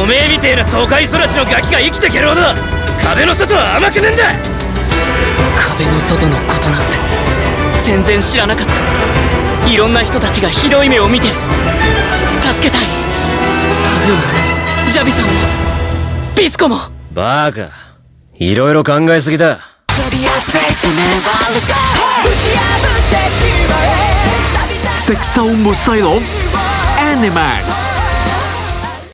おめえみてえな都会育ちのガキが生きてけるほど壁の外は甘くねえんだ。壁の外のことなんて全然知らなかった。いろんな人たちがひどい目を見てる。助けたい。パルージャビさんもビスコも。バーカ。いろいろ考えすぎだ。食獸イロン Animax